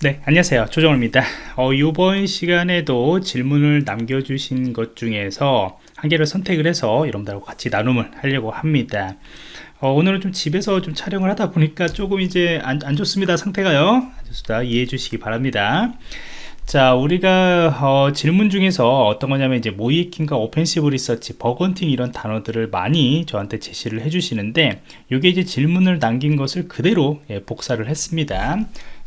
네 안녕하세요. 조정호입니다. 어, 이번 시간에도 질문을 남겨주신 것 중에서 한 개를 선택을 해서 여러분들하고 같이 나눔을 하려고 합니다. 어, 오늘은 좀 집에서 좀 촬영을 하다 보니까 조금 이제 안, 안 좋습니다 상태가요. 좋습니다 이해해 주시기 바랍니다. 자 우리가 어, 질문 중에서 어떤 거냐면 이제 모의해킹과 offensive research bug hunting 이런 단어들을 많이 저한테 제시를 해 주시는데 이게 이제 질문을 남긴 것을 그대로 예, 복사를 했습니다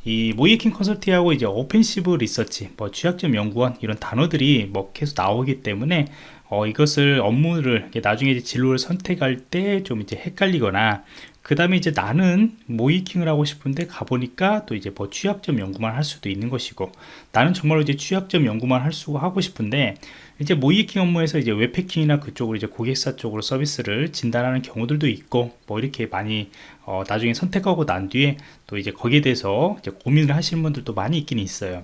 이 모의해킹 컨설팅하고 이제 offensive research 뭐 취약점 연구원 이런 단어들이 뭐 계속 나오기 때문에 어, 이것을 업무를 나중에 진로를 선택할 때 좀 이제 헷갈리거나 그 다음에 이제 나는 모의해킹을 하고 싶은데 가보니까 또 이제 뭐 취약점 연구만 할 수도 있는 것이고 나는 정말로 이제 취약점 연구만 할 수 하고 싶은데 이제 모의해킹 업무에서 이제 웹해킹이나 그쪽으로 이제 고객사 쪽으로 서비스를 진단하는 경우들도 있고 뭐 이렇게 많이 어, 나중에 선택하고 난 뒤에 또 이제 거기에 대해서 이제 고민을 하시는 분들도 많이 있긴 있어요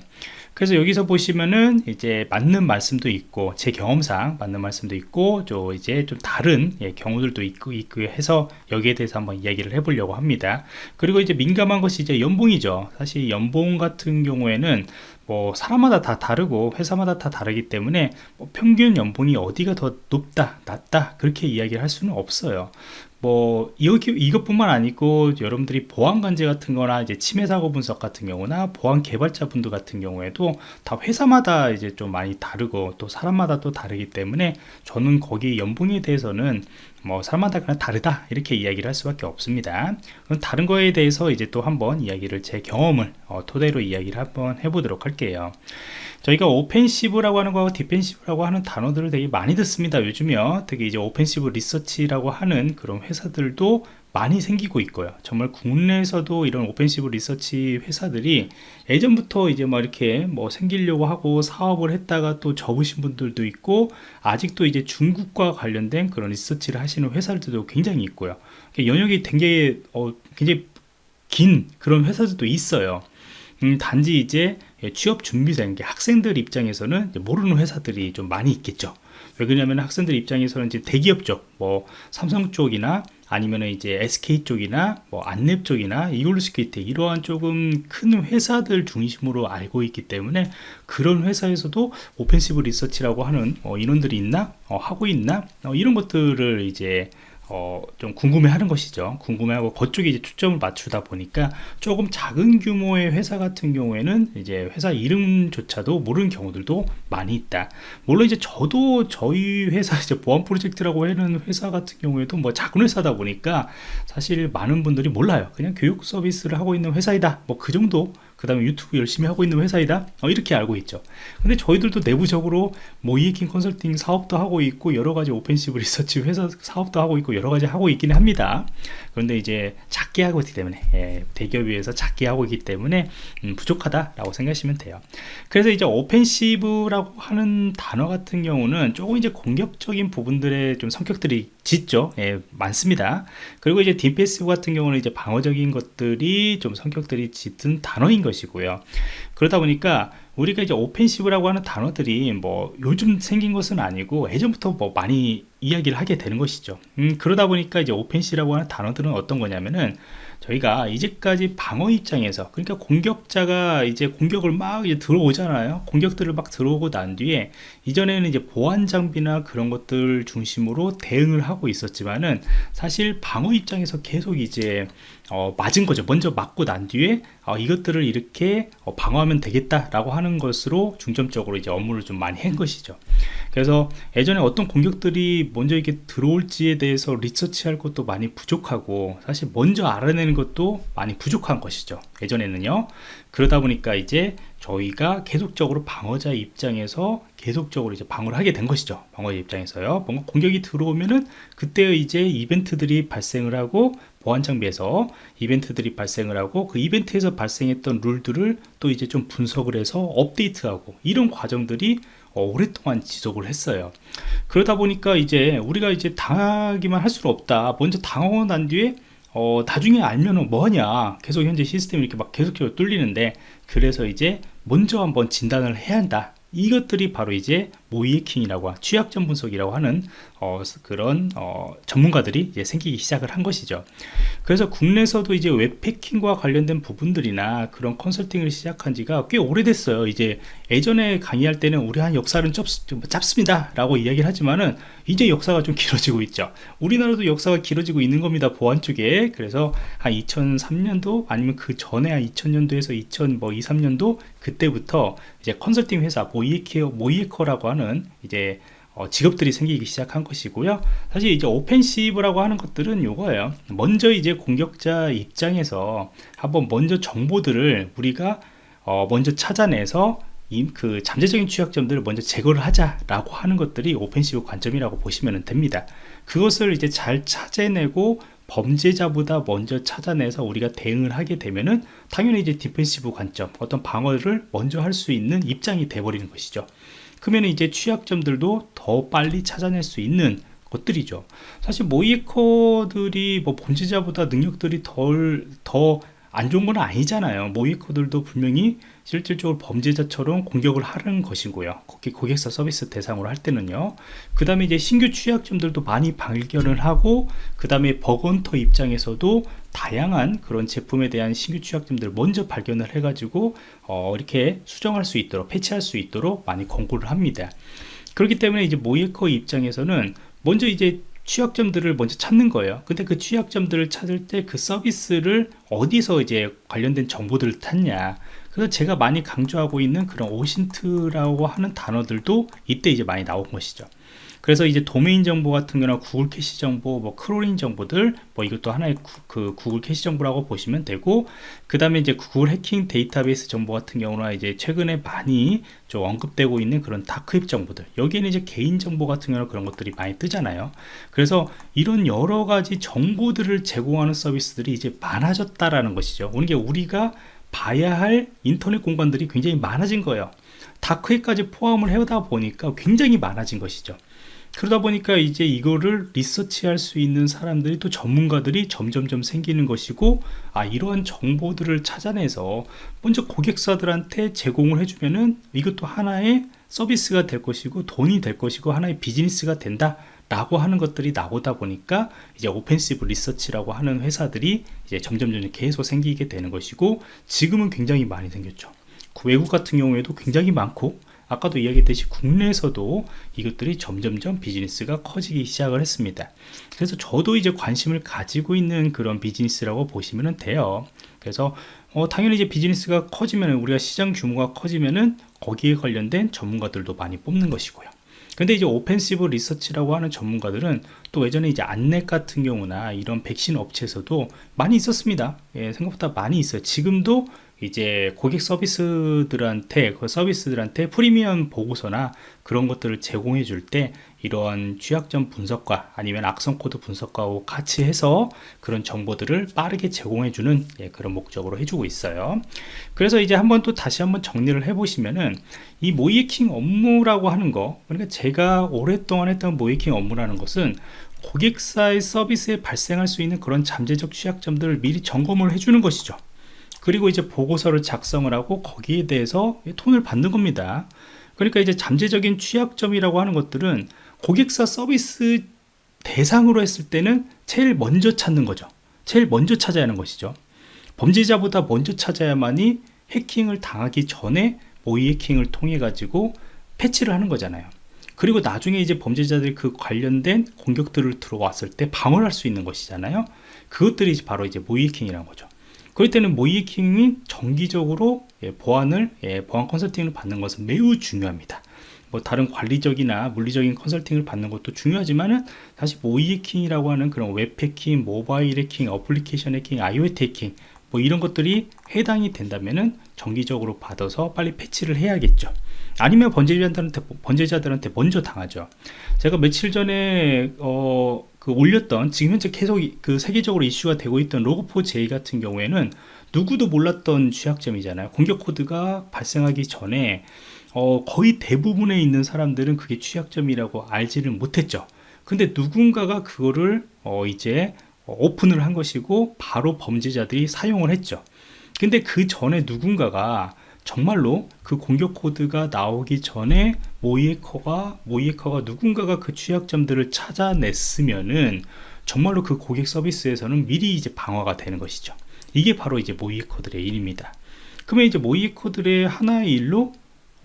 그래서 여기서 보시면은 이제 맞는 말씀도 있고 제 경험상 맞는 말씀도 있고 저 이제 좀 다른 예, 경우들도 있고 있고 해서 여기에 대해서 한번 이야기를 해보려고 합니다. 그리고 이제 민감한 것이 이제 연봉이죠. 사실 연봉 같은 경우에는 뭐 사람마다 다 다르고 회사마다 다 다르기 때문에 뭐 평균 연봉이 어디가 더 높다 낮다 그렇게 이야기를 할 수는 없어요 뭐 이것, 이것뿐만 아니고 여러분들이 보안 관제 같은 거나 이제 침해 사고 분석 같은 경우나 보안 개발자 분들 같은 경우에도 다 회사마다 이제 좀 많이 다르고 또 사람마다 또 다르기 때문에 저는 거기 연봉에 대해서는 뭐 사람마다 그냥 다르다 이렇게 이야기를 할 수밖에 없습니다. 그럼 다른 거에 대해서 이제 또 한번 이야기를 제 경험을 어, 토대로 이야기를 한번 해보도록 할게요. 저희가 오펜시브라고 하는 거하고 defensive라고 하는 단어들을 되게 많이 듣습니다. 요즘요. 특히 이제 오펜시브 리서치라고 하는 그런 회사들도 많이 생기고 있고요. 정말 국내에서도 이런 오펜시브 리서치 회사들이 예전부터 이제 막 이렇게 뭐 생기려고 하고 사업을 했다가 또 접으신 분들도 있고 아직도 이제 중국과 관련된 그런 리서치를 하시는 회사들도 굉장히 있고요. 연역이 되게 어, 굉장히 긴 그런 회사들도 있어요. 음, 단지 이제 취업 준비생 학생들 입장에서는 모르는 회사들이 좀 많이 있겠죠. 왜 그러냐면 학생들 입장에서는 이제 대기업 쪽, 뭐 삼성 쪽이나 아니면 이제 SK 쪽이나 뭐 안랩 쪽이나 이글루시큐리티 이러한 조금 큰 회사들 중심으로 알고 있기 때문에 그런 회사에서도 오펜시브 리서치라고 하는 어, 인원들이 있나? 어, 하고 있나? 어, 이런 것들을 이제 어, 좀 궁금해하는 것이죠. 궁금해하고 그쪽에 이제 초점을 맞추다 보니까 조금 작은 규모의 회사 같은 경우에는 이제 회사 이름조차도 모르는 경우들도 많이 있다. 물론 이제 저도 저희 회사 이제 보안 프로젝트라고 하는 회사 같은 경우에도 뭐 작은 회사다 보니까 사실 많은 분들이 몰라요. 그냥 교육 서비스를 하고 있는 회사이다. 뭐 그 정도 그 다음에 유튜브 열심히 하고 있는 회사이다. 어, 이렇게 알고 있죠. 근데 저희들도 내부적으로 모의해킹 컨설팅 사업도 하고 있고 여러가지 offensive research 회사 사업도 하고 있고 여러가지 하고 있긴 합니다. 그런데 이제 작게 하고 있기 때문에 예, 대기업에 비해서 작게 하고 있기 때문에 음, 부족하다 라고 생각하시면 돼요. 그래서 이제 오펜시브라고 하는 단어 같은 경우는 조금 이제 공격적인 부분들의 좀 성격들이 짙죠. 예, 많습니다. 그리고 이제 defense 같은 경우는 이제 방어적인 것들이 좀 성격들이 짙은 단어인 것이고요. 그러다 보니까 우리가 이제 오펜시브라고 하는 단어들이 뭐 요즘 생긴 것은 아니고 예전부터 뭐 많이 이야기를 하게 되는 것이죠. 음, 그러다 보니까 이제 오펜시라고 하는 단어들은 어떤 거냐면은 저희가 이제까지 방어 입장에서 그러니까 공격자가 이제 공격을 막 이제 들어오잖아요. 공격들을 막 들어오고 난 뒤에 이전에는 이제 보안 장비나 그런 것들 중심으로 대응을 하고 있었지만은 사실 방어 입장에서 계속 이제 어, 맞은 거죠. 먼저 맞고 난 뒤에 어, 이것들을 이렇게 어, 방어하면 되겠다 라고 하는 것으로 중점적으로 이제 업무를 좀 많이 한 것이죠. 그래서 예전에 어떤 공격들이 먼저 이렇게 들어올지에 대해서 리서치할 것도 많이 부족하고 사실 먼저 알아내는 것도 많이 부족한 것이죠. 예전에는요 그러다 보니까 이제 저희가 계속적으로 방어자 입장에서 계속적으로 이제 방어를 하게 된 것이죠. 방어자 입장에서요. 뭔가 공격이 들어오면은 그때 이제 이벤트들이 발생을 하고 보안 장비에서 이벤트들이 발생을 하고 그 이벤트에서 발생했던 룰들을 또 이제 좀 분석을 해서 업데이트하고 이런 과정들이 어, 오랫동안 지속을 했어요. 그러다 보니까 이제 우리가 이제 당하기만 할 수는 없다. 먼저 당하고 난 뒤에 어, 나중에 알면은 뭐하냐? 계속 현재 시스템이 이렇게 막 계속해서 뚫리는데 그래서 이제 먼저 한번 진단을 해야 한다 이것들이 바로 이제 모이킹이라고 취약점 분석이라고 하는 어, 그런 어, 전문가들이 이제 생기기 시작을 한 것이죠. 그래서 국내에서도 이제 웹패킹과 관련된 부분들이나 그런 컨설팅을 시작한 지가 꽤 오래됐어요. 이제 예전에 강의할 때는 우리 한 역사는 짧, 짧습니다 라고 이야기를 하지만은 이제 역사가 좀 길어지고 있죠. 우리나라도 역사가 길어지고 있는 겁니다. 보안 쪽에. 그래서 한 2003년도 아니면 그 전에 한 2000년도에서 2000 뭐 2, 3년도 그때부터 이제 컨설팅 회사 모이에커 모이에커라고 하는 이제 어, 직업들이 생기기 시작한 것이고요. 사실 이제 오펜시브라고 하는 것들은 이거예요. 먼저 이제 공격자 입장에서 한번 먼저 정보들을 우리가 어, 먼저 찾아내서 그 잠재적인 취약점들을 먼저 제거를 하자라고 하는 것들이 offensive 관점이라고 보시면 됩니다. 그것을 이제 잘 찾아내고 범죄자보다 먼저 찾아내서 우리가 대응을 하게 되면은 당연히 이제 defensive 관점 어떤 방어를 먼저 할 수 있는 입장이 돼버리는 것이죠. 그러면 이제 취약점들도 더 빨리 찾아낼 수 있는 것들이죠. 사실 모의해커들이 뭐 범죄자보다 능력들이 덜더 안 좋은 건 아니잖아요. 모이커들도 분명히 실질적으로 범죄자처럼 공격을 하는 것이고요. 고객사 서비스 대상으로 할 때는요. 그 다음에 이제 신규 취약점들도 많이 발견을 하고 그 다음에 버건터 입장에서도 다양한 그런 제품에 대한 신규 취약점들을 먼저 발견을 해 가지고 어, 이렇게 수정할 수 있도록 패치할 수 있도록 많이 권고를 합니다. 그렇기 때문에 이제 모이커 입장에서는 먼저 이제 취약점들을 먼저 찾는 거예요. 근데 그 취약점들을 찾을 때 그 서비스를 어디서 이제 관련된 정보들을 찾냐. 그래서 제가 많이 강조하고 있는 그런 OSINT라고 하는 단어들도 이때 이제 많이 나온 것이죠 그래서 이제 도메인 정보 같은 경우는 구글 캐시 정보, 뭐 crawling 정보들, 뭐 이것도 하나의 구, 그 구글 캐시 정보라고 보시면 되고, 그 다음에 이제 구글 해킹 데이터베이스 정보 같은 경우는 이제 최근에 많이 좀 언급되고 있는 그런 dark web 정보들. 여기에는 이제 개인 정보 같은 경우는 그런 것들이 많이 뜨잖아요. 그래서 이런 여러 가지 정보들을 제공하는 서비스들이 이제 많아졌다라는 것이죠. 이게 우리가 봐야 할 인터넷 공간들이 굉장히 많아진 거예요. 다크웹까지 포함을 해다 보니까 굉장히 많아진 것이죠. 그러다 보니까 이제 이거를 리서치할 수 있는 사람들이 또 전문가들이 점점점 생기는 것이고 아 이러한 정보들을 찾아내서 먼저 고객사들한테 제공을 해주면은 이것도 하나의 서비스가 될 것이고 돈이 될 것이고 하나의 비즈니스가 된다 라고 하는 것들이 나오다 보니까 이제 오펜시브 리서치라고 하는 회사들이 이제 점점점 계속 생기게 되는 것이고 지금은 굉장히 많이 생겼죠. 외국 같은 경우에도 굉장히 많고 아까도 이야기했듯이 국내에서도 이것들이 점점점 비즈니스가 커지기 시작을 했습니다. 그래서 저도 이제 관심을 가지고 있는 그런 비즈니스라고 보시면 돼요. 그래서 어, 당연히 이제 비즈니스가 커지면 우리가 시장 규모가 커지면은 거기에 관련된 전문가들도 많이 뽑는 것이고요. 근데 이제 오펜시브 리서치라고 하는 전문가들은 또 예전에 이제 안랩 같은 경우나 이런 백신 업체에서도 많이 있었습니다. 예, 생각보다 많이 있어요. 지금도 이제 고객 서비스들한테 그 서비스들한테 프리미엄 보고서나 그런 것들을 제공해 줄 때 이러한 취약점 분석과 아니면 악성 코드 분석과 같이 해서 그런 정보들을 빠르게 제공해 주는 예, 그런 목적으로 해주고 있어요. 그래서 이제 한번 또 다시 한번 정리를 해 보시면은 이 모의해킹 업무라고 하는 거 그러니까 제가 오랫동안 했던 모의해킹 업무라는 것은 고객사의 서비스에 발생할 수 있는 그런 잠재적 취약점들을 미리 점검을 해주는 것이죠 그리고 이제 보고서를 작성을 하고 거기에 대해서 돈을 받는 겁니다. 그러니까 이제 잠재적인 취약점이라고 하는 것들은 고객사 서비스 대상으로 했을 때는 제일 먼저 찾는 거죠. 제일 먼저 찾아야 하는 것이죠. 범죄자보다 먼저 찾아야만이 해킹을 당하기 전에 모의 해킹을 통해 가지고 패치를 하는 거잖아요. 그리고 나중에 이제 범죄자들이 그 관련된 공격들을 들어왔을 때 방어를 할 수 있는 것이잖아요. 그것들이 바로 이제 모의 해킹이라는 거죠 그럴 때는 모의해킹이 정기적으로 예, 보안을 예, 보안 컨설팅을 받는 것은 매우 중요합니다. 뭐 다른 관리적이나 물리적인 컨설팅을 받는 것도 중요하지만은 사실 모의해킹이라고 하는 그런 웹 해킹, 모바일 해킹, 어플리케이션 해킹, IoT 해킹 뭐 이런 것들이 해당이 된다면은 정기적으로 받아서 빨리 패치를 해야겠죠. 아니면 번제자들한테 번제자들한테 먼저 당하죠. 제가 며칠 전에 어, 그 올렸던 지금 현재 계속 그 세계적으로 이슈가 되고 있던 로그4j 같은 경우에는 누구도 몰랐던 취약점이잖아요. 공격 코드가 발생하기 전에 어, 거의 대부분에 있는 사람들은 그게 취약점이라고 알지를 못했죠. 근데 누군가가 그거를 어, 이제 오픈을 한 것이고 바로 범죄자들이 사용을 했죠. 근데 그 전에 누군가가 정말로 그 공격 코드가 나오기 전에 모이에커가 모이에커가 누군가가 그 취약점들을 찾아냈으면은 정말로 그 고객 서비스에서는 미리 이제 방어가 되는 것이죠. 이게 바로 이제 모이에커들의 일입니다. 그러면 이제 모이에커들의 하나의 일로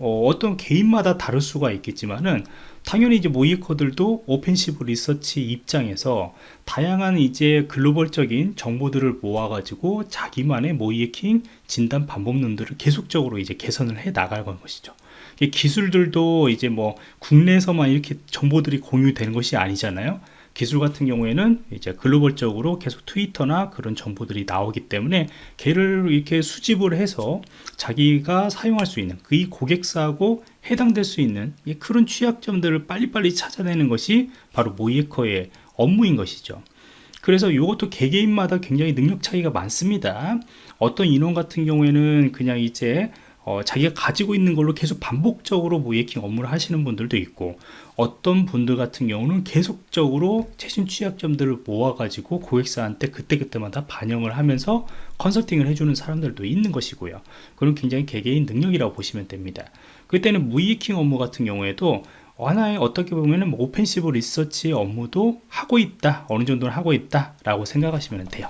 어, 떤 개인마다 다를 수가 있겠지만은 당연히 이제 모이커들도 오펜시브 리서치 입장에서 다양한 이제 글로벌적인 정보들을 모아가지고 자기만의 모이에킹 진단 방법론들을 계속적으로 이제 개선을 해 나갈 것이죠. 기술들도 이제 뭐 국내에서만 이렇게 정보들이 공유되는 것이 아니잖아요. 기술 같은 경우에는 이제 글로벌적으로 계속 트위터나 그런 정보들이 나오기 때문에 걔를 이렇게 수집을 해서 자기가 사용할 수 있는 그이 고객사하고 해당될 수 있는 그런 취약점들을 빨리빨리 찾아내는 것이 바로 모이에커의 업무인 것이죠. 그래서 이것도 개개인마다 굉장히 능력 차이가 많습니다. 어떤 인원 같은 경우에는 그냥 이제 어, 자기가 가지고 있는 걸로 계속 반복적으로 모예킹 업무를 하시는 분들도 있고 어떤 분들 같은 경우는 계속적으로 최신 취약점들을 모아가지고 고객사한테 그때그때마다 반영을 하면서 컨설팅을 해주는 사람들도 있는 것이고요. 그런 굉장히 개개인 능력이라고 보시면 됩니다. 그때는 모의해킹 업무 같은 경우에도 하나의 어떻게 보면은 뭐 offensive research 업무도 하고 있다 어느 정도는 하고 있다 라고 생각하시면 돼요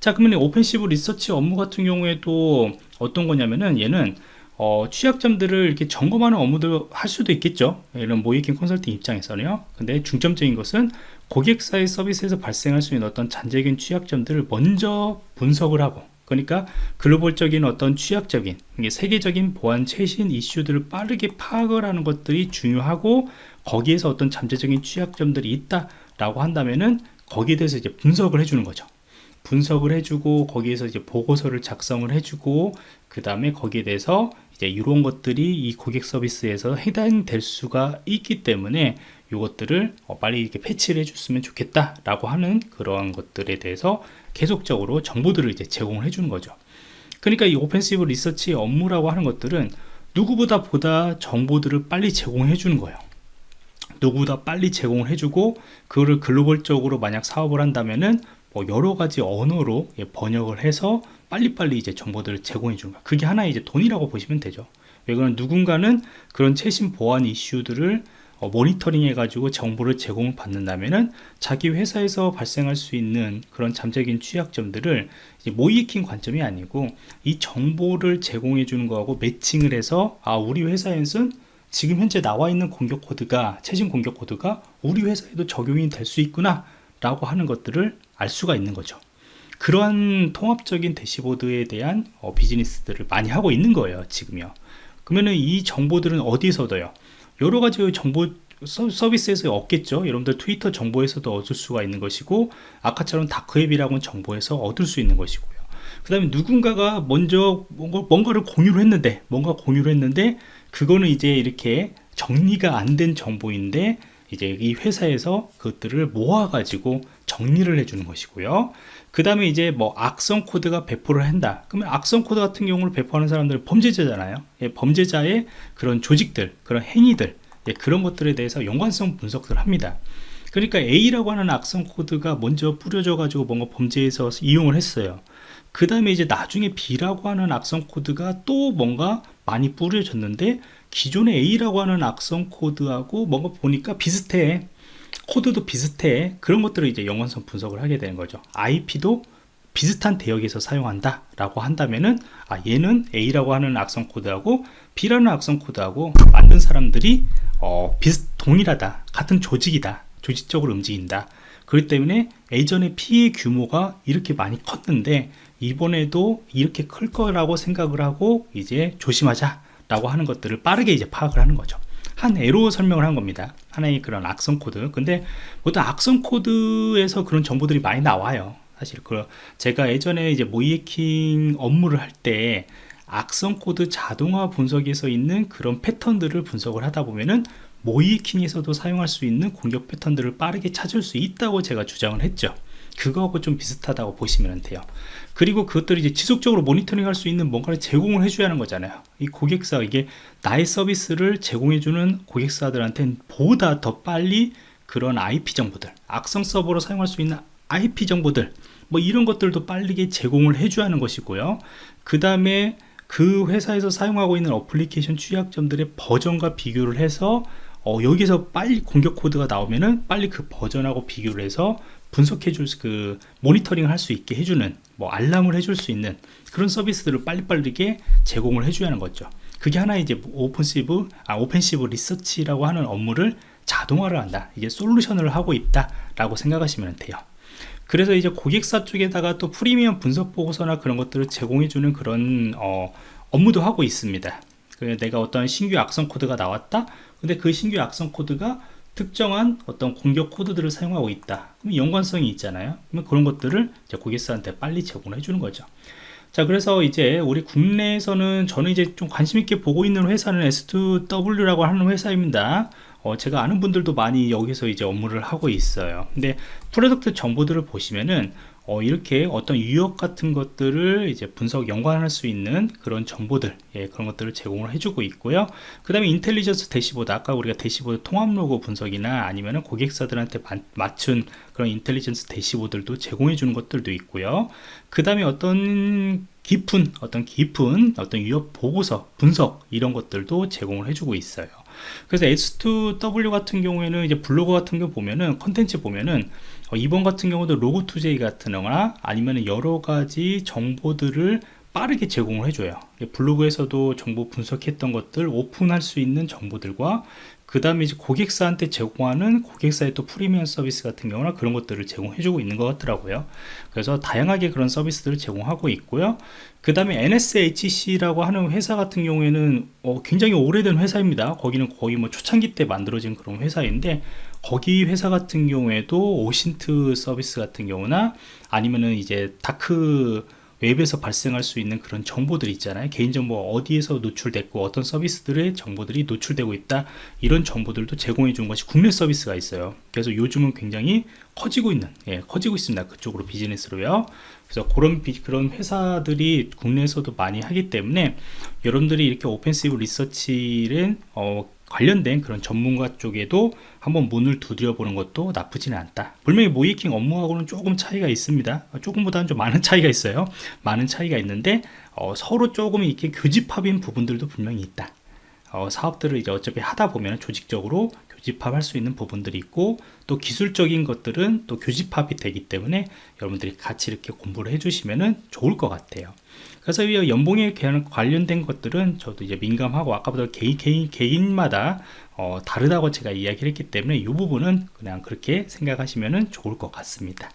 자 그러면 offensive research 업무 같은 경우에도 어떤 거냐면은 얘는 어, 취약점들을 이렇게 점검하는 업무들 할 수도 있겠죠. 이런 모의해킹 컨설팅 입장에서는요. 근데 중점적인 것은 고객사의 서비스에서 발생할 수 있는 어떤 잠재적인 취약점들을 먼저 분석을 하고 그러니까 글로벌적인 어떤 취약적인 세계적인 보안 최신 이슈들을 빠르게 파악을 하는 것들이 중요하고 거기에서 어떤 잠재적인 취약점들이 있다 라고 한다면은 거기에 대해서 이제 분석을 해주는 거죠 분석을 해주고 거기에서 이제 보고서를 작성을 해주고 그 다음에 거기에 대해서 이제 이런 것들이 이 고객 서비스에서 해당될 수가 있기 때문에 이것들을 어, 빨리 이렇게 패치를 해줬으면 좋겠다 라고 하는 그러한 것들에 대해서 계속적으로 정보들을 이제 제공을 해주는 거죠. 그러니까 이 오펜시브 리서치 업무라고 하는 것들은 누구보다 보다 정보들을 빨리 제공해 주는 거예요. 누구보다 빨리 제공을 해주고 그거를 글로벌적으로 만약 사업을 한다면은 뭐 여러 가지 언어로 예, 번역을 해서 빨리빨리 이제 정보들을 제공해 주는 거야. 그게 하나의 이제 돈이라고 보시면 되죠. 왜 그러면 누군가는 그런 최신 보안 이슈들을 어, 모니터링 해가지고 정보를 제공을 받는다면은 자기 회사에서 발생할 수 있는 그런 잠재적인 취약점들을 모이킹 관점이 아니고 이 정보를 제공해 주는 거하고 매칭을 해서 아 우리 회사에서는 지금 현재 나와 있는 공격 코드가 최신 공격 코드가 우리 회사에도 적용이 될 수 있구나 라고 하는 것들을 알 수가 있는 거죠. 그러한 통합적인 대시보드에 대한 어, 비즈니스들을 많이 하고 있는 거예요 지금요. 그러면은 이 정보들은 어디서 얻어요? 여러 가지 정보 서비스에서 얻겠죠. 여러분들 트위터 정보에서도 얻을 수가 있는 것이고 아까처럼 dark web이라고는 정보에서 얻을 수 있는 것이고요. 그 다음에 누군가가 먼저 뭔가, 뭔가 를 공유를 했는데 뭔가 공유를 했는데 그거는 이제 이렇게 정리가 안 된 정보인데 이제 이 회사에서 그것들을 모아 가지고 정리를 해주는 것이고요. 그 다음에 이제 뭐 악성 코드가 배포를 한다. 그러면 악성 코드 같은 경우를 배포하는 사람들은 범죄자잖아요. 예, 범죄자의 그런 조직들 그런 행위들 예, 그런 것들에 대해서 연관성 분석을 합니다. 그러니까 A라고 하는 악성 코드가 먼저 뿌려져 가지고 뭔가 범죄에서 이용을 했어요. 그 다음에 이제 나중에 B라고 하는 악성 코드가 또 뭔가 많이 뿌려졌는데 기존의 A라고 하는 악성 코드하고 뭔가 보니까 비슷해 코드도 비슷해. 그런 것들을 이제 연관성 분석을 하게 되는 거죠. IP도 비슷한 대역에서 사용한다 라고 한다면은 아 얘는 A라고 하는 악성 코드하고 B라는 악성 코드하고 만든 사람들이 어, 비슷 동일하다. 같은 조직이다. 조직적으로 움직인다. 그렇기 때문에 예전에 피해 규모가 이렇게 많이 컸는데 이번에도 이렇게 클 거라고 생각을 하고 이제 조심하자 라고 하는 것들을 빠르게 이제 파악을 하는 거죠 한 예로 설명을 한 겁니다. 하나의 그런 악성 코드. 근데 보통 악성 코드에서 그런 정보들이 많이 나와요. 사실 그 제가 예전에 이제 모의해킹 업무를 할 때 악성 코드 자동화 분석에서 있는 그런 패턴들을 분석을 하다 보면은 모의해킹에서도 사용할 수 있는 공격 패턴들을 빠르게 찾을 수 있다고 제가 주장을 했죠 그거하고 좀 비슷하다고 보시면 돼요. 그리고 그것들을 이제 지속적으로 모니터링 할 수 있는 뭔가를 제공을 해줘야 하는 거잖아요. 이 고객사 이게 나의 서비스를 제공해주는 고객사들한테는 보다 더 빨리 그런 IP 정보들 악성 서버로 사용할 수 있는 IP 정보들 뭐 이런 것들도 빠르게 제공을 해줘야 하는 것이고요. 그 다음에 그 회사에서 사용하고 있는 어플리케이션 취약점들의 버전과 비교를 해서 어, 여기서 빨리 공격 코드가 나오면은 빨리 그 버전하고 비교를 해서 분석해 줄 그 모니터링 할 수 있게 해주는 뭐 알람을 해줄 수 있는 그런 서비스들을 빨리빨리게 제공을 해줘야 하는 거죠. 그게 하나 이제 오픈시브 아 오펜시브 리서치라고 하는 업무를 자동화를 한다. 이게 솔루션을 하고 있다 라고 생각하시면 돼요. 그래서 이제 고객사 쪽에다가 또 프리미엄 분석 보고서나 그런 것들을 제공해주는 그런 어, 업무도 하고 있습니다. 내가 어떤 신규 악성 코드가 나왔다? 근데 그 신규 악성 코드가 특정한 어떤 공격 코드들을 사용하고 있다. 그럼 연관성이 있잖아요. 그러면 그런 것들을 이제 고객사한테 빨리 제공을 해주는 거죠. 자 그래서 이제 우리 국내에서는 저는 이제 좀 관심 있게 보고 있는 회사는 S2W라고 하는 회사입니다. 어, 제가 아는 분들도 많이 여기서 이제 업무를 하고 있어요. 근데 product 정보들을 보시면은 어, 이렇게 어떤 위협 같은 것들을 이제 분석 연관할 수 있는 그런 정보들 예, 그런 것들을 제공을 해주고 있고요. 그 다음에 intelligence dashboard 아까 우리가 대시보드 통합 로그 분석이나 아니면 고객사들한테 맞춘 그런 intelligence dashboard들도 제공해 주는 것들도 있고요. 그 다음에 어떤 깊은 어떤 깊은 어떤 위협 보고서 분석 이런 것들도 제공을 해주고 있어요. 그래서 S2W 같은 경우에는 이제 블로그 같은 거 보면은 컨텐츠 보면은 어, 이번 같은 경우도 로고2j 같은 거나 아니면 여러 가지 정보들을 빠르게 제공을 해줘요. 블로그에서도 정보 분석했던 것들 오픈할 수 있는 정보들과 그 다음에 이제 고객사한테 제공하는 고객사의 또 프리미엄 서비스 같은 경우나 그런 것들을 제공해주고 있는 것 같더라고요. 그래서 다양하게 그런 서비스들을 제공하고 있고요. 그 다음에 NSHC라고 하는 회사 같은 경우에는 어, 굉장히 오래된 회사입니다. 거기는 거의 뭐 초창기 때 만들어진 그런 회사인데 거기 회사 같은 경우에도 OSINT 서비스 같은 경우나 아니면은 이제 dark web에서 발생할 수 있는 그런 정보들 있잖아요. 개인정보 어디에서 노출됐고 어떤 서비스들의 정보들이 노출되고 있다. 이런 정보들도 제공해 준 것이 국내 서비스가 있어요. 그래서 요즘은 굉장히 커지고 있는 예, 커지고 있습니다. 그쪽으로 비즈니스로요. 그래서 그런 비, 그런 회사들이 국내에서도 많이 하기 때문에 여러분들이 이렇게 오펜시브 리서치를 어, 관련된 그런 전문가 쪽에도 한번 문을 두드려 보는 것도 나쁘지는 않다. 분명히 모이킹 업무하고는 조금 차이가 있습니다. 조금보다는 좀 많은 차이가 있어요. 많은 차이가 있는데 어, 서로 조금 이렇게 교집합인 부분들도 분명히 있다. 어, 사업들을 이제 어차피 하다 보면 조직적으로 교집합할 수 있는 부분들이 있고 또 기술적인 것들은 또 교집합이 되기 때문에 여러분들이 같이 이렇게 공부를 해주시면 좋을 것 같아요. 그래서 이 연봉에 관련된 것들은 저도 이제 민감하고 아까보다 개인, 개인, 개인마다 어, 다르다고 제가 이야기를 했기 때문에 이 부분은 그냥 그렇게 생각하시면 좋을 것 같습니다